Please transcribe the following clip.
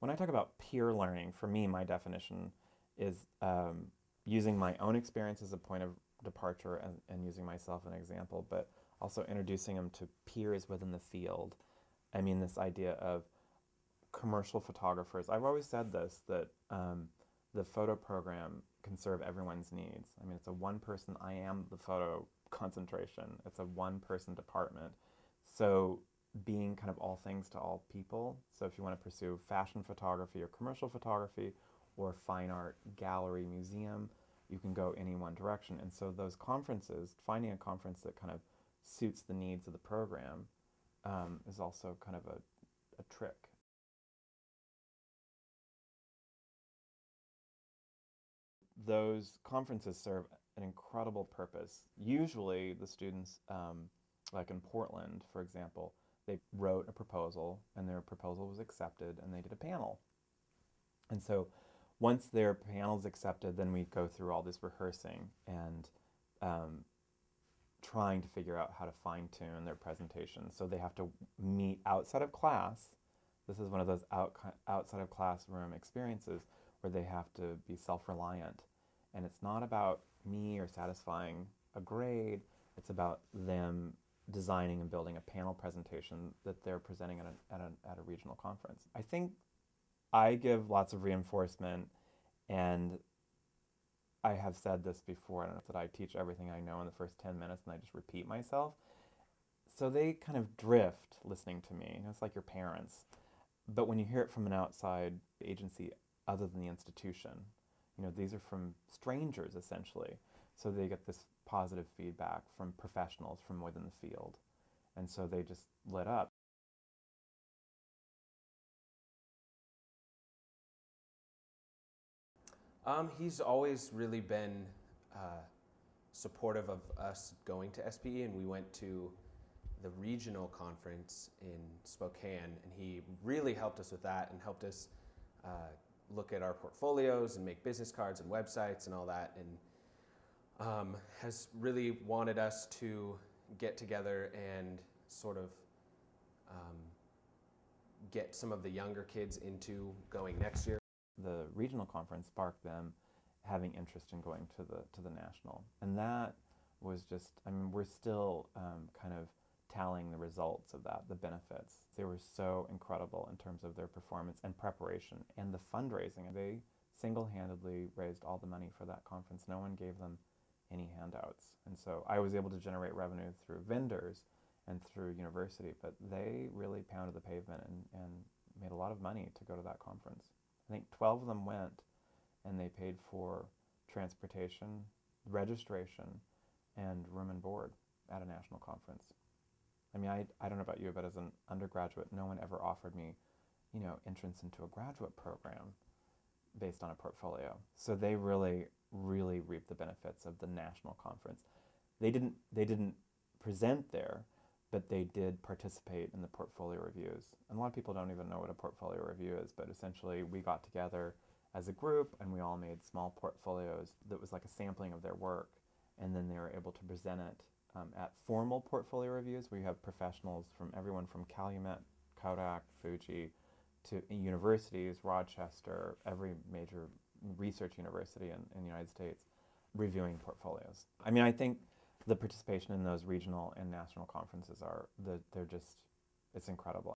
When I talk about peer learning, for me, my definition is um, using my own experience as a point of departure and, and using myself as an example, but also introducing them to peers within the field. I mean, this idea of commercial photographers. I've always said this that um, the photo program can serve everyone's needs. I mean, it's a one person, I am the photo concentration, it's a one person department. So, being kind of all things to all people. So, if you want to pursue fashion photography or commercial photography or fine art gallery museum, you can go any one direction. And so, those conferences, finding a conference that kind of suits the needs of the program um, is also kind of a, a trick. Those conferences serve an incredible purpose. Usually, the students, um, like in Portland, for example, they wrote a proposal and their proposal was accepted and they did a panel. And so, once their panel is accepted, then we go through all this rehearsing and um, trying to figure out how to fine tune their presentation. So they have to meet outside of class. This is one of those out, outside of classroom experiences where they have to be self reliant. And it's not about me or satisfying a grade, it's about them designing and building a panel presentation that they're presenting at a, at a, at a regional conference. I think I give lots of reinforcement and I have said this before, I don't know that I teach everything I know in the first 10 minutes and I just repeat myself. So they kind of drift listening to me. It's like your parents. But when you hear it from an outside agency other than the institution, you know, these are from strangers essentially. So they get this positive feedback from professionals from within the field. And so they just lit up. Um, he's always really been uh, supportive of us going to SPE, and we went to the regional conference in Spokane, and he really helped us with that and helped us uh, look at our portfolios and make business cards and websites and all that, and um, has really wanted us to get together and sort of um, get some of the younger kids into going next year the regional conference sparked them having interest in going to the to the national, and that was just I mean we're still um, kind of tallying the results of that, the benefits. They were so incredible in terms of their performance and preparation and the fundraising. They single-handedly raised all the money for that conference. No one gave them any handouts, and so I was able to generate revenue through vendors and through university, but they really pounded the pavement and, and made a lot of money to go to that conference. I think 12 of them went and they paid for transportation, registration, and room and board at a national conference. I mean, I, I don't know about you, but as an undergraduate, no one ever offered me, you know, entrance into a graduate program based on a portfolio. So they really, really reaped the benefits of the national conference. They didn't, they didn't present there, but they did participate in the portfolio reviews. And a lot of people don't even know what a portfolio review is, but essentially we got together as a group and we all made small portfolios that was like a sampling of their work. And then they were able to present it um, at formal portfolio reviews where you have professionals from everyone from Calumet, Kodak, Fuji, to universities, Rochester, every major research university in, in the United States, reviewing portfolios. I mean, I think the participation in those regional and national conferences are the, they're just it's incredible